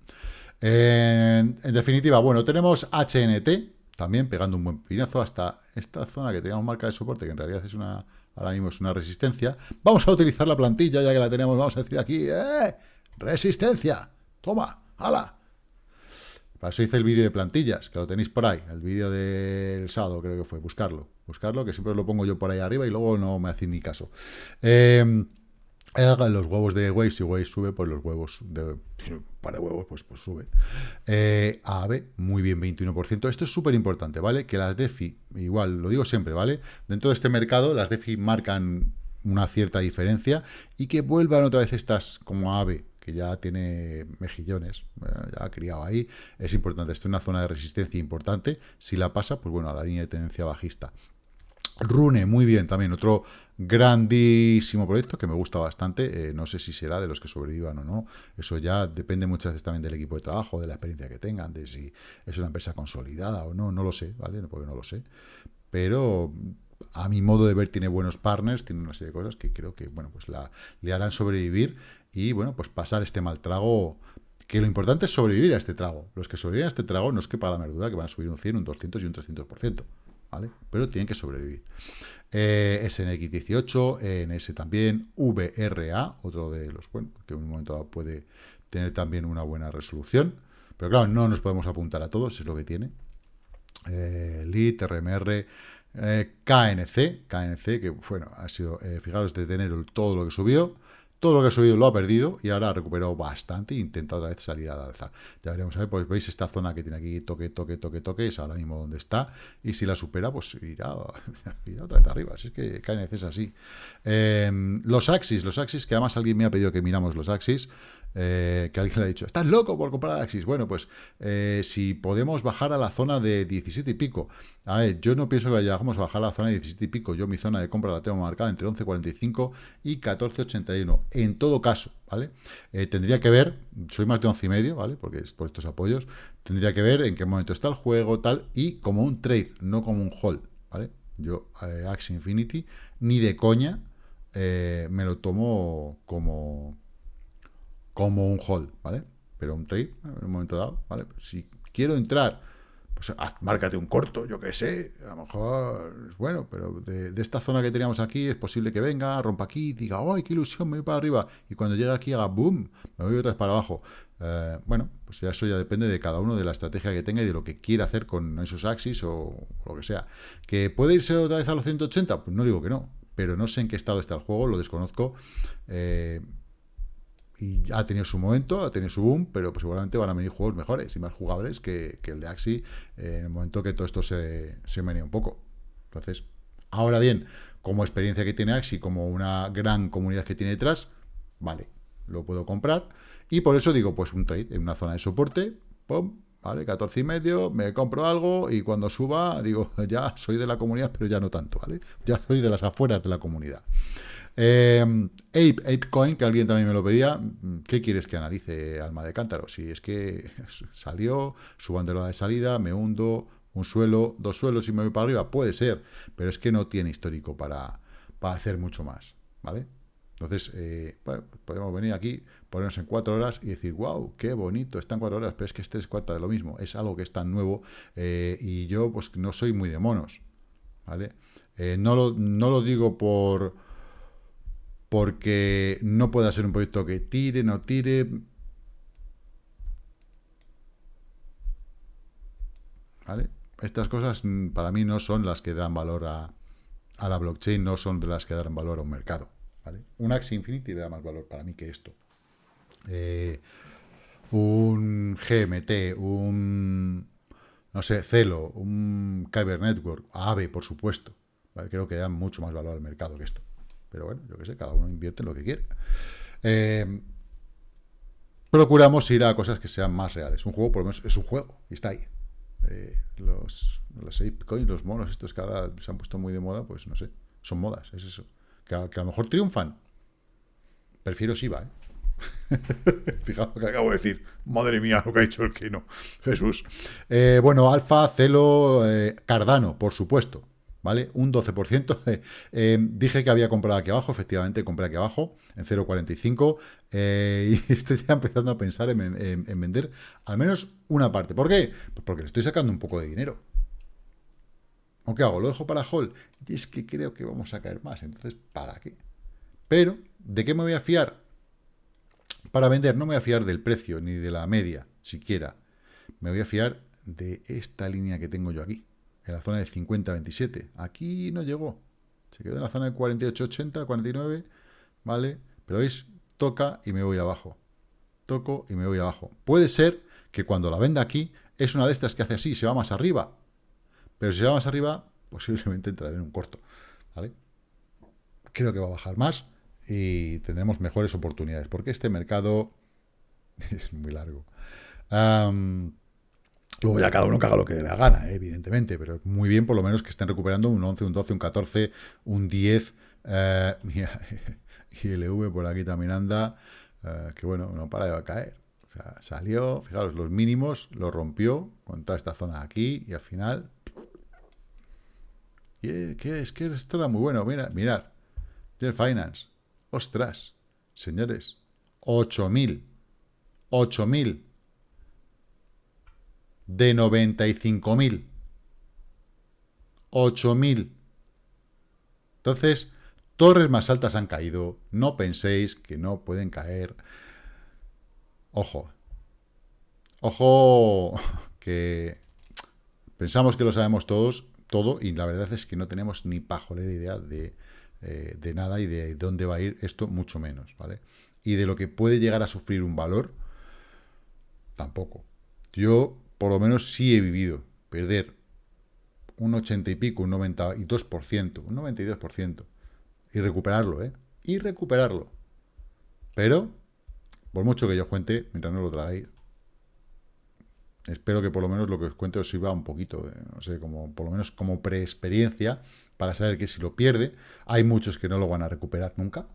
En, definitiva, bueno, tenemos HNT, también pegando un buen pinazo hasta esta zona que teníamos marca de soporte, que en realidad es una, ahora mismo es una resistencia. Vamos a utilizar la plantilla, ya que la tenemos, vamos a decir aquí, ¡eh! ¡Resistencia! ¡Toma! ¡Hala! Para eso hice el vídeo de plantillas, que lo tenéis por ahí, el vídeo del sábado creo que fue, buscarlo, buscarlo, que siempre lo pongo yo por ahí arriba y luego no me hacéis ni caso. Eh, los huevos de Waves, si Waves sube, pues los huevos de un par de huevos, pues, pues sube. Eh, muy bien, 21%. Esto es súper importante, ¿vale? Que las DeFi, igual, lo digo siempre, ¿vale? Dentro de este mercado, las DeFi marcan una cierta diferencia y que vuelvan otra vez estas como AVE, que ya tiene mejillones, eh, ya ha criado ahí, es importante. Esto es una zona de resistencia importante. Si la pasa, pues bueno, a la línea de tendencia bajista. Rune, muy bien, también otro grandísimo proyecto que me gusta bastante. Eh, no sé si será de los que sobrevivan o no. Eso ya depende muchas veces también del equipo de trabajo, de la experiencia que tengan, de si es una empresa consolidada o no. No lo sé, ¿vale? Porque no lo sé. Pero a mi modo de ver tiene buenos partners, tiene una serie de cosas que creo que, bueno, pues la, le harán sobrevivir y, bueno, pues pasar este mal trago, que lo importante es sobrevivir a este trago. Los que sobreviven a este trago no es que para la merduda que van a subir un 100, un 200 y un 300%, ¿vale? Pero tienen que sobrevivir. Eh, SNX18, ENS también, VRA, otro de los, bueno, que en un momento dado puede tener también una buena resolución. Pero claro, no nos podemos apuntar a todos, es lo que tiene. Eh, LIT, RMR, eh, KNC, KNC, que bueno, ha sido, eh, fijaros, de tener todo lo que subió, todo lo que ha subido lo ha perdido y ahora ha recuperado bastante e intenta otra vez salir al alza. Ya veremos a ver, pues veis esta zona que tiene aquí toque, toque, toque, toque, es ahora mismo donde está, y si la supera, pues irá, otra vez arriba, así es que KNC es así. Em, los Axis, los Axis, que además alguien me ha pedido que miramos los Axis, eh, que alguien le ha dicho, ¿estás loco por comprar Axis? Bueno, pues eh, si podemos bajar a la zona de 17 y pico. A yo no pienso que vayamos a bajar a la zona de 17 y pico. Yo mi zona de compra la tengo marcada entre 11.45 y 14.81. En todo caso, ¿vale? Eh, tendría que ver, soy más de 11 y medio, ¿vale? Porque es por estos apoyos. Tendría que ver en qué momento está el juego, tal, y como un trade, no como un hold, ¿vale? Yo, Axis Infinity, ni de coña, me lo tomo como, como un hold, ¿vale? Pero un trade, en un momento dado, ¿vale? Si quiero entrar, pues márcate un corto, yo qué sé, a lo mejor es bueno, pero de, esta zona que teníamos aquí es posible que venga, rompa aquí, diga, ¡ay, qué ilusión, me voy para arriba! Y cuando llegue aquí haga boom, me voy otra vez para abajo. Eh, bueno, pues ya eso ya depende de cada uno, de la estrategia que tenga y de lo que quiera hacer con esos axis o, lo que sea. ¿Que puede irse otra vez a los 180? Pues no digo que no, pero no sé en qué estado está el juego, lo desconozco. Eh, y ha tenido su momento, ha tenido su boom, pero pues seguramente van a venir juegos mejores y más jugables que, el de Axi eh, en el momento que todo esto se, se menea un poco. Entonces, ahora bien, como experiencia que tiene Axi, como una gran comunidad que tiene detrás, vale, lo puedo comprar. Y por eso digo, pues un trade en una zona de soporte, pum, ¿vale? 14 y medio, me compro algo y cuando suba, digo, ya soy de la comunidad, pero ya no tanto, ¿vale? Ya soy de las afueras de la comunidad. Eh, Ape, ApeCoin, que alguien también me lo pedía, ¿qué quieres que analice, alma de cántaro? Si es que salió, su bandera de salida, me hundo, un suelo, dos suelos y me voy para arriba, puede ser, pero es que no tiene histórico para, para hacer mucho más, ¿vale? Entonces, eh, podemos venir aquí, ponernos en cuatro horas y decir, wow, qué bonito, están cuatro horas, pero es que este es cuarta de lo mismo, es algo que es tan nuevo eh, y yo pues no soy muy de monos, ¿vale? Eh, no, lo, no lo digo por porque no pueda ser un proyecto que tire, no tire. ¿Vale? Estas cosas mm, para mí no son las que dan valor a, a la blockchain, no son de las que dan valor a un mercado. Un Axie Infinity le da más valor para mí que esto. Eh, un GMT, un, no sé, Celo, un Kyber Network, AVE, por supuesto. Creo que dan mucho más valor al mercado que esto. Pero bueno, yo qué sé, cada uno invierte en lo que quiere. Eh, procuramos ir a cosas que sean más reales. Un juego, por lo menos, es un juego y está ahí. Eh, los, los coins, los monos estos que ahora se han puesto muy de moda, pues no sé, son modas, es eso que a, lo mejor triunfan. Prefiero Siva, ¿eh? Fijaos lo que acabo de decir. Madre mía, lo que ha dicho el que no. Jesús. Eh, bueno, Alfa, Celo, eh, Cardano, por supuesto. ¿Vale? Un 12%. Eh, dije que había comprado aquí abajo, efectivamente compré aquí abajo, en 0.45. y estoy ya empezando a pensar en, en, vender al menos una parte. ¿Por qué? Pues porque le estoy sacando un poco de dinero. ¿Aunque hago? ¿Lo dejo para Hall? Y es que creo que vamos a caer más. Entonces, ¿para qué? Pero, ¿de qué me voy a fiar? Para vender no me voy a fiar del precio, ni de la media, siquiera. Me voy a fiar de esta línea que tengo yo aquí, en la zona de 50-27. Aquí no llegó. Se quedó en la zona de 48-80, 49, ¿vale? Pero veis, toca y me voy abajo. Toco y me voy abajo. Puede ser que cuando la venda aquí, es una de estas que hace así, se va más arriba. Pero si va más arriba, posiblemente entraré en un corto. ¿vale? Creo que va a bajar más y tendremos mejores oportunidades, porque este mercado es muy largo. Luego ya cada uno que haga lo que le da gana, ¿eh? evidentemente, pero muy bien por lo menos que estén recuperando un 11, un 12, un 14, un 10. Eh, y el EV por aquí también anda, eh, que bueno, no para de caer. O sea, salió, fijaros, los mínimos, lo rompió con toda esta zona aquí y al final que es que esto era muy bueno. Mira, mirad. Del Finance. Ostras. Señores. 8.000. 8.000. De 95.000. 8.000. Entonces, torres más altas han caído. No penséis que no pueden caer. Ojo. Ojo que pensamos que lo sabemos todos todo y la verdad es que no tenemos ni pajolera idea eh, de, nada y de dónde va a ir esto, mucho menos, ¿vale? Y de lo que puede llegar a sufrir un valor, tampoco. Yo, por lo menos, sí he vivido perder un 80 y pico, un 92%, un 92%, y recuperarlo, ¿eh? Y recuperarlo. Pero, por mucho que yo cuente, mientras no lo tragáis, espero que por lo menos lo que os cuente os sirva un poquito, no sé, como por lo menos como preexperiencia, para saber que si lo pierde, hay muchos que no lo van a recuperar nunca,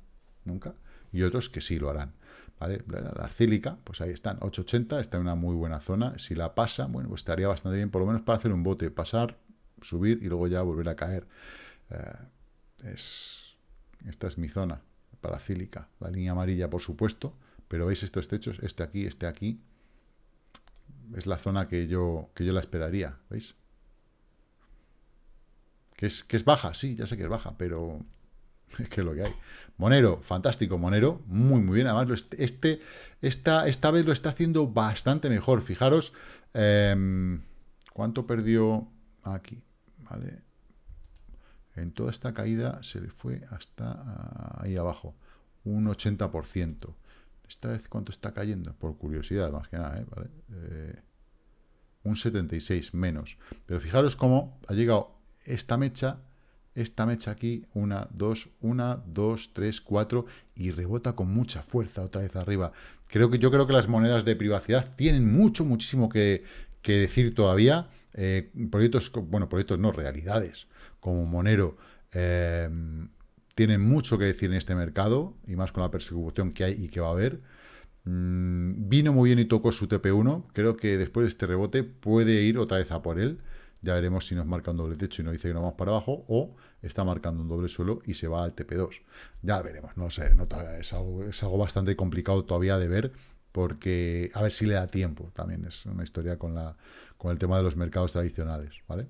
nunca, y otros que sí lo harán. ¿Vale? La arcílica, pues ahí están, 880, está en una muy buena zona. Si la pasa, bueno, pues estaría bastante bien, por lo menos para hacer un bote, pasar, subir y luego ya volver a caer. Eh, es, esta es mi zona paracílica, la línea amarilla, por supuesto, pero veis estos techos, este aquí, este aquí, es la zona que yo, que yo la esperaría, ¿veis? Que es, que es baja, sí, ya sé que es baja, pero es que es lo que hay. Monero, fantástico, Monero, muy, muy bien. Además, este, esta, esta vez lo está haciendo bastante mejor. Fijaros, em, ¿cuánto perdió aquí? ¿Vale? En toda esta caída se le fue hasta ahí abajo, un 80%. Esta vez, ¿cuánto está cayendo? Por curiosidad, más que nada, ¿eh? ¿Vale? Eh, un 76 menos. Pero fijaros cómo ha llegado esta mecha, esta mecha aquí, una, dos, una, dos, tres, cuatro, y rebota con mucha fuerza otra vez arriba. Creo que, yo creo que las monedas de privacidad tienen mucho, muchísimo que, decir todavía. Eh, proyectos, bueno, proyectos no, realidades, como Monero, eh, tienen mucho que decir en este mercado, y más con la persecución que hay y que va a haber. Mm, vino muy bien y tocó su TP1. Creo que después de este rebote puede ir otra vez a por él. Ya veremos si nos marca un doble techo y nos dice que no vamos para abajo o está marcando un doble suelo y se va al TP2. Ya veremos, no sé, no, es, algo, es algo bastante complicado todavía de ver porque a ver si le da tiempo. También es una historia con, la, con el tema de los mercados tradicionales, ¿vale?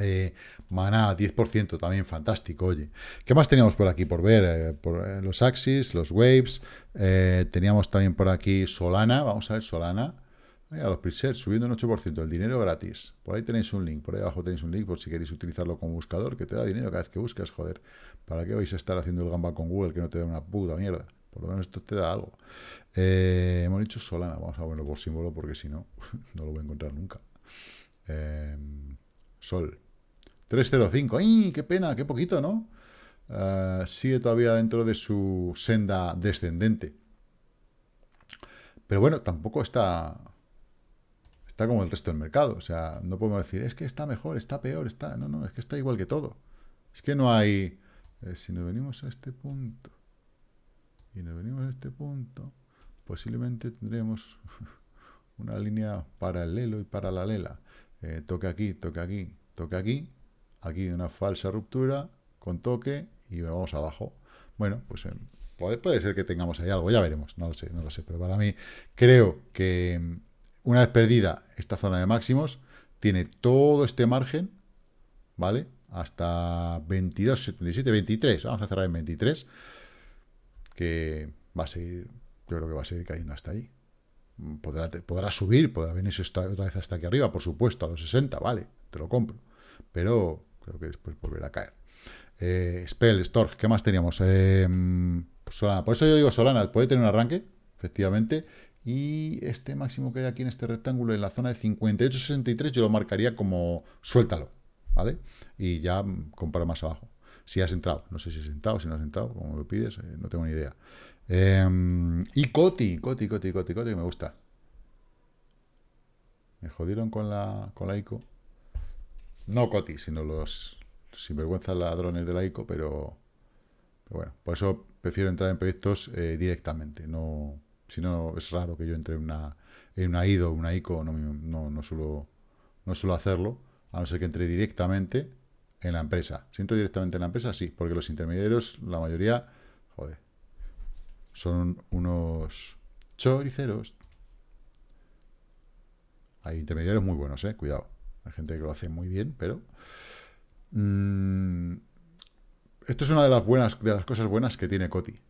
Eh, Maná, 10%, también fantástico, oye. ¿Qué más teníamos por aquí por ver? Eh, por, eh, los Axis, los Waves. Eh, teníamos también por aquí Solana. Vamos a ver Solana. A los presets, subiendo un 8%. El dinero gratis. Por ahí tenéis un link. Por ahí abajo tenéis un link por si queréis utilizarlo como buscador, que te da dinero cada vez que buscas. Joder, ¿para qué vais a estar haciendo el gamba con Google que no te da una puta mierda? Por lo menos esto te da algo. hemos dicho Solana. Vamos a verlo por símbolo porque si no, no lo voy a encontrar nunca. Sol. 305. ¡Ay, qué pena! ¡Qué poquito, ¿no? Uh, sigue todavía dentro de su senda descendente. Pero bueno, tampoco está está como el resto del mercado. O sea, no podemos decir, es que está mejor, está peor, está... No, no, es que está igual que todo. Es que no hay... Eh, si nos venimos a este punto y nos venimos a este punto, posiblemente tendremos una línea paralelo y paralela. Eh, toque aquí, toque aquí, toque aquí, aquí una falsa ruptura con toque y vamos abajo. Bueno, pues eh, puede, ser que tengamos ahí algo, ya veremos, no lo sé, no lo sé, pero para mí creo que mm, una vez perdida esta zona de máximos, tiene todo este margen, ¿vale? Hasta 22, 77, 23, vamos a cerrar en 23, que va a seguir, yo creo que va a seguir cayendo hasta ahí podrá, subir, podrá venirse otra vez hasta aquí arriba, por supuesto, a los 60, vale, te lo compro. Pero creo que después volverá a caer. Eh, Spell, Storch, ¿qué más teníamos? Eh, pues Solana. Por eso yo digo Solana, puede tener un arranque, efectivamente. Y este máximo que hay aquí en este rectángulo, en la zona de 58-63, yo lo marcaría como suéltalo, ¿vale? Y ya compara más abajo. Si has entrado, no sé si has entrado, si no has entrado, como lo pides, eh, no tengo ni idea. Em, y Coti, Coti, Coti, Coti, Coti, me gusta. Me jodieron con la, con la ICO. No Coti, sino los sinvergüenzas ladrones de la ICO, pero, bueno, por eso prefiero entrar en proyectos eh, directamente. No, si no, es raro que yo entre en una, en una IDO, una ICO, no, no, no, suelo, no suelo hacerlo, a no ser que entre directamente en la empresa. Si entro directamente en la empresa, sí, porque los intermediarios, la mayoría, joder, son unos choriceros. Hay intermediarios muy buenos, eh, cuidado. Hay gente que lo hace muy bien, pero... Mm, esto es una de las buenas, de las cosas buenas que tiene Coti.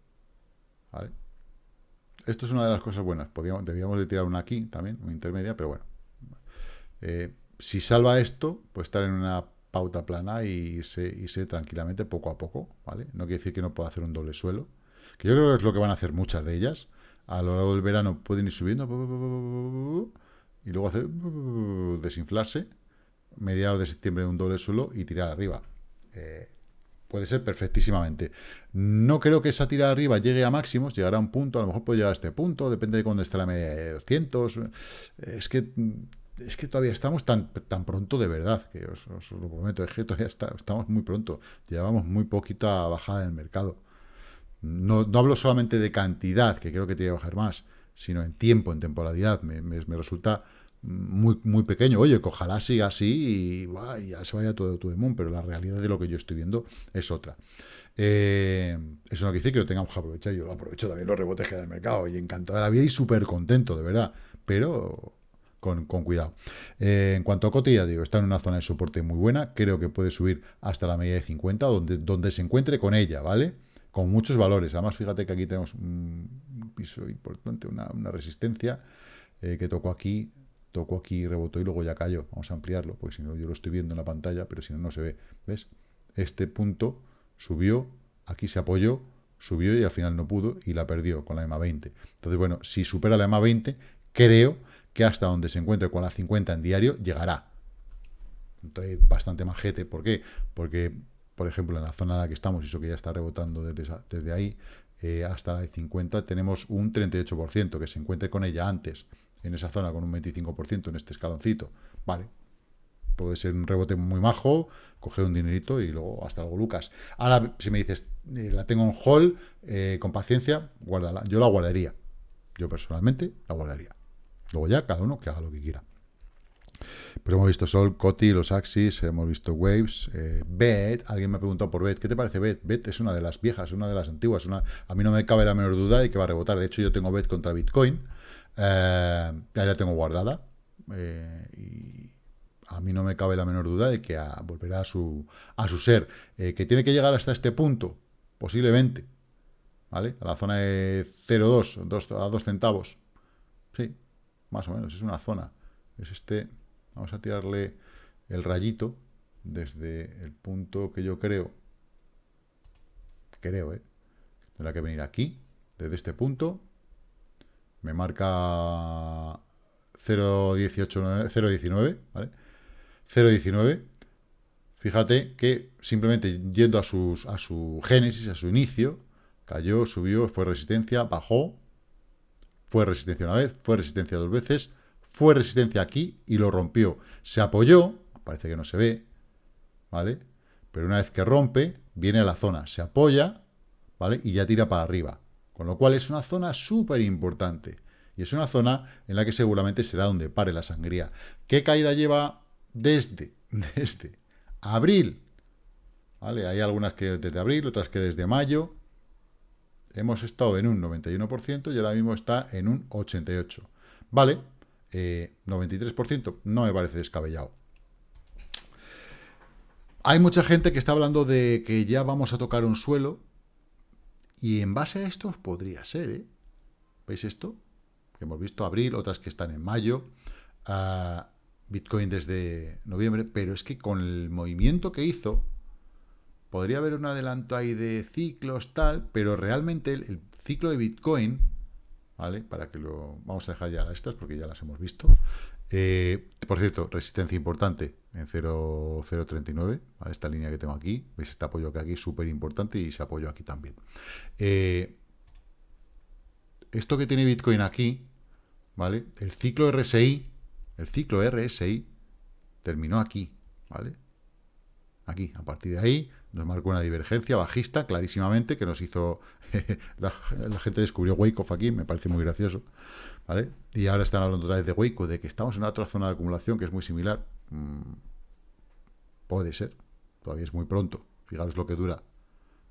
Esto es una de las cosas buenas. Debíamos de tirar una aquí también, una intermedia, pero bueno. Eh, si salva esto, pues estar en una pauta plana y irse, tranquilamente poco a poco, ¿vale? No quiere decir que no pueda hacer un doble suelo, que yo creo que es lo que van a hacer muchas de ellas. A lo largo del verano pueden ir subiendo y luego hacer desinflarse, mediados de septiembre de un doble suelo y tirar arriba. Eh, puede ser perfectísimamente. No creo que esa tirada arriba llegue a máximos, llegará a un punto, a lo mejor puede llegar a este punto, depende de cuándo esté la media de 200. Es que es que todavía estamos tan, tan pronto de verdad, que os, lo prometo, es que todavía estamos muy pronto. Llevamos muy poquita bajada en el mercado. No, hablo solamente de cantidad, que creo que tiene que bajar más, sino en tiempo, en temporalidad. Me, resulta muy, muy pequeño. Oye, que ojalá siga así y, ya se vaya todo tu demon, pero la realidad de lo que yo estoy viendo es otra. Eh, eso no quiere decir que lo tengamos que aprovechar. Yo lo aprovecho también los rebotes que da el mercado y encantado de la vida y súper contento, de verdad. Pero con, cuidado. Eh, en cuanto a Coti, ya digo, está en una zona de soporte muy buena. Creo que puede subir hasta la media de 50, donde, donde se encuentre con ella, ¿vale? Con muchos valores. Además, fíjate que aquí tenemos un piso importante, una, resistencia eh, que tocó aquí tocó aquí, rebotó y luego ya cayó. Vamos a ampliarlo, porque si no yo lo estoy viendo en la pantalla, pero si no, no se ve. ¿Ves? Este punto subió, aquí se apoyó, subió y al final no pudo y la perdió con la EMA 20. Entonces, bueno, si supera la EMA 20, creo que hasta donde se encuentre con la 50 en diario llegará. Trae bastante majete. ¿Por qué? Porque, por ejemplo, en la zona en la que estamos, eso que ya está rebotando desde, desde ahí, eh, hasta la de 50, tenemos un 38%, que se encuentre con ella antes en esa zona con un 25% en este escaloncito, vale. Puede ser un rebote muy majo, coger un dinerito y luego hasta luego, Lucas. Ahora, si me dices, eh, la tengo en hall, eh, con paciencia, guárdala. Yo la guardaría. Yo personalmente la guardaría. Luego ya, cada uno que haga lo que quiera. Pues hemos visto Sol, Coti, los Axis, hemos visto Waves, eh, Bet, alguien me ha preguntado por Bet, ¿qué te parece Bet? Bet es una de las viejas, una de las antiguas, una, a mí no me cabe la menor duda de que va a rebotar, de hecho yo tengo Bet contra Bitcoin, eh, ya la tengo guardada. Eh, y a mí no me cabe la menor duda de que volverá a su, a su ser. Eh, que tiene que llegar hasta este punto, posiblemente. ¿Vale? A la zona de 0,2, a 2 centavos. Sí, más o menos, es una zona. Es este, vamos a tirarle el rayito desde el punto que yo creo, creo, ¿eh? Tendrá que venir aquí, desde este punto, me marca 0.19, ¿vale? 0.19. Fíjate que simplemente yendo a, a su génesis, a su inicio, cayó, subió, fue resistencia, bajó, fue resistencia una vez, fue resistencia dos veces, fue resistencia aquí y lo rompió. Se apoyó, parece que no se ve, ¿vale? Pero una vez que rompe, viene a la zona, se apoya, ¿vale? Y ya tira para arriba. Con lo cual es una zona súper importante. Y es una zona en la que seguramente será donde pare la sangría. ¿Qué caída lleva desde, desde abril? ¿Vale? Hay algunas que desde abril, otras que desde mayo. Hemos estado en un 91% y ahora mismo está en un 88%. Vale, 93% eh, no me parece descabellado. Hay mucha gente que está hablando de que ya vamos a tocar un suelo y en base a esto podría ser, ¿eh? ¿Veis esto? Que hemos visto abril, otras que están en mayo, Bitcoin desde noviembre, pero es que con el movimiento que hizo, podría haber un adelanto ahí de ciclos, tal, pero realmente el, ciclo de Bitcoin, ¿vale? Para que lo... Vamos a dejar ya estas porque ya las hemos visto. Eh, por cierto, resistencia importante en 0.39, esta línea que tengo aquí, veis este apoyo que aquí es súper importante y se apoyo aquí también. Eh, esto que tiene Bitcoin aquí, ¿vale? El ciclo RSI, el ciclo RSI terminó aquí, ¿vale? Aquí, a partir de ahí nos marcó una divergencia bajista clarísimamente que nos hizo... la, gente descubrió Wyckoff aquí, me parece muy gracioso, ¿vale? Y ahora están hablando otra vez de Wyckoff, de que estamos en otra zona de acumulación que es muy similar. Mm, puede ser, todavía es muy pronto. Fijaros lo que dura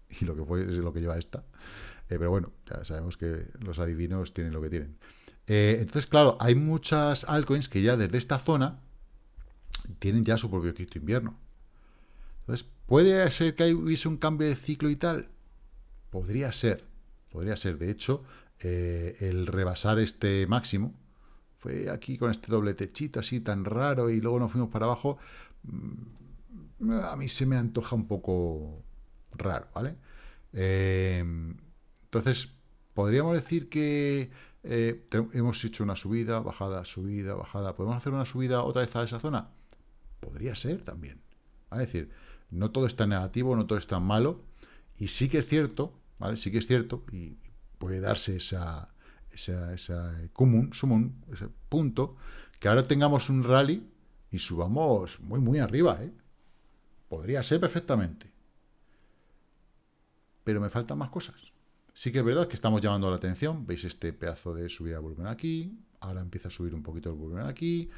y lo que fue es lo que lleva esta. Eh, pero bueno, ya sabemos que los adivinos tienen lo que tienen. Eh, entonces, claro, hay muchas altcoins que ya desde esta zona tienen ya su propio cripto invierno. Entonces, ¿puede ser que hubiese un cambio de ciclo y tal? Podría ser, podría ser. De hecho, eh, el rebasar este máximo, fue aquí con este doble techito así tan raro y luego nos fuimos para abajo, mm, a mí se me antoja un poco raro, ¿vale? Eh, entonces, podríamos decir que eh, hemos hecho una subida, bajada, subida, bajada. ¿Podemos hacer una subida otra vez a esa zona? Podría ser también. Es decir, no todo está negativo, no todo está malo. Y sí que es cierto, ¿vale? Sí que es cierto, puede darse esa, esa, esa común, sumum, ese punto, que ahora tengamos un rally y subamos muy, muy arriba, ¿eh? Podría ser perfectamente. Pero me faltan más cosas. Sí que es verdad que estamos llamando la atención. Veis este pedazo de subida de volumen aquí. ahora empieza a subir un poquito el volumen aquí,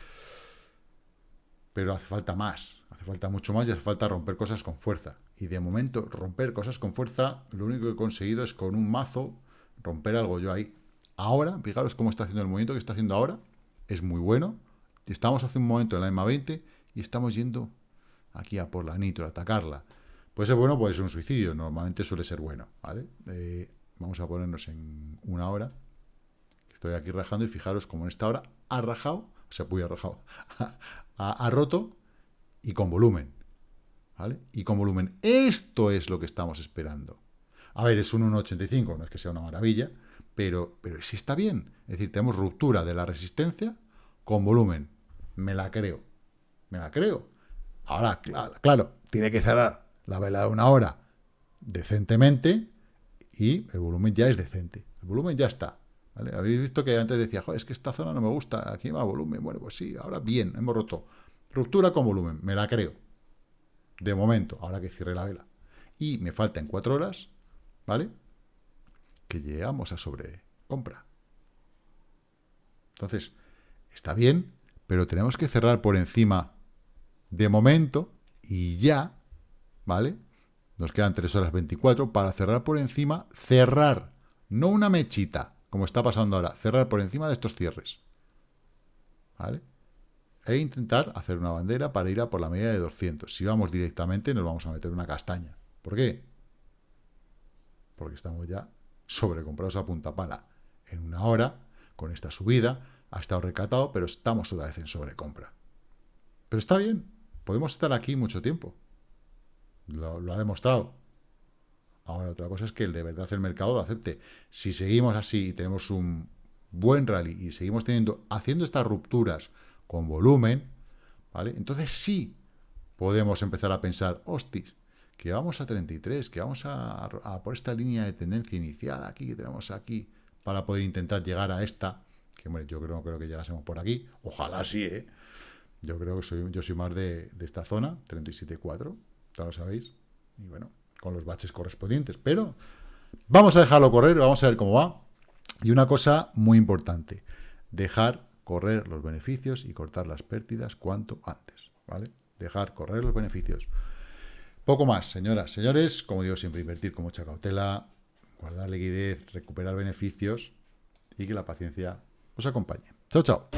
pero hace falta más, hace falta mucho más y hace falta romper cosas con fuerza. Y de momento, romper cosas con fuerza, lo único que he conseguido es con un mazo romper algo yo ahí. Ahora, fijaros cómo está haciendo el movimiento que está haciendo ahora, es muy bueno. Estamos hace un momento en la EMA 20 y estamos yendo aquí a por la nitro, a atacarla. Puede ser bueno, puede ser un suicidio, normalmente suele ser bueno, ¿vale? Eh, vamos a ponernos en una hora. Estoy aquí rajando y fijaros como en esta hora ha rajado, o sea, ha rajado, ha, roto y con volumen, ¿vale? Y con volumen. Esto es lo que estamos esperando. A ver, es un 1,85, no es que sea una maravilla, pero, pero sí está bien. Es decir, tenemos ruptura de la resistencia con volumen. Me la creo. Me la creo. Ahora, claro, tiene que cerrar la vela de una hora decentemente y el volumen ya es decente. El volumen ya está. Habéis visto que antes decía, Joder, es que esta zona no me gusta, aquí va volumen. Bueno, pues sí, ahora bien, hemos roto. Ruptura con volumen, me la creo. De momento, ahora que cierre la vela. Y me faltan cuatro horas, ¿vale? Que llegamos a sobrecompra. Entonces, está bien, pero tenemos que cerrar por encima de momento y ya ¿vale? Nos quedan 3 horas 24 para cerrar por encima, cerrar, no una mechita, como está pasando ahora, cerrar por encima de estos cierres, ¿vale? E intentar hacer una bandera para ir a por la media de 200. Si vamos directamente, nos vamos a meter una castaña. ¿Por qué? Porque estamos ya sobrecomprados a punta pala. En una hora, con esta subida, ha estado recatado, pero estamos otra vez en sobrecompra. Pero está bien, podemos estar aquí mucho tiempo. Lo, ha demostrado. Ahora, otra cosa es que de verdad el mercado lo acepte. Si seguimos así y tenemos un buen rally y seguimos teniendo, haciendo estas rupturas con volumen, ¿vale? Entonces sí podemos empezar a pensar, hostis, que vamos a 33, que vamos a, por esta línea de tendencia inicial aquí, que tenemos aquí, para poder intentar llegar a esta, que yo creo, creo que llegásemos por aquí, ojalá sí, ¿eh? Yo creo que soy, yo soy más de, de esta zona, 37.4, ya lo sabéis, y bueno, con los baches correspondientes, pero vamos a dejarlo correr, vamos a ver cómo va, y una cosa muy importante, dejar correr los beneficios y cortar las pérdidas cuanto antes, ¿vale? Dejar correr los beneficios. Poco más, señoras, señores, como digo siempre, invertir con mucha cautela, guardar liquidez, recuperar beneficios y que la paciencia os acompañe. Chao, chao.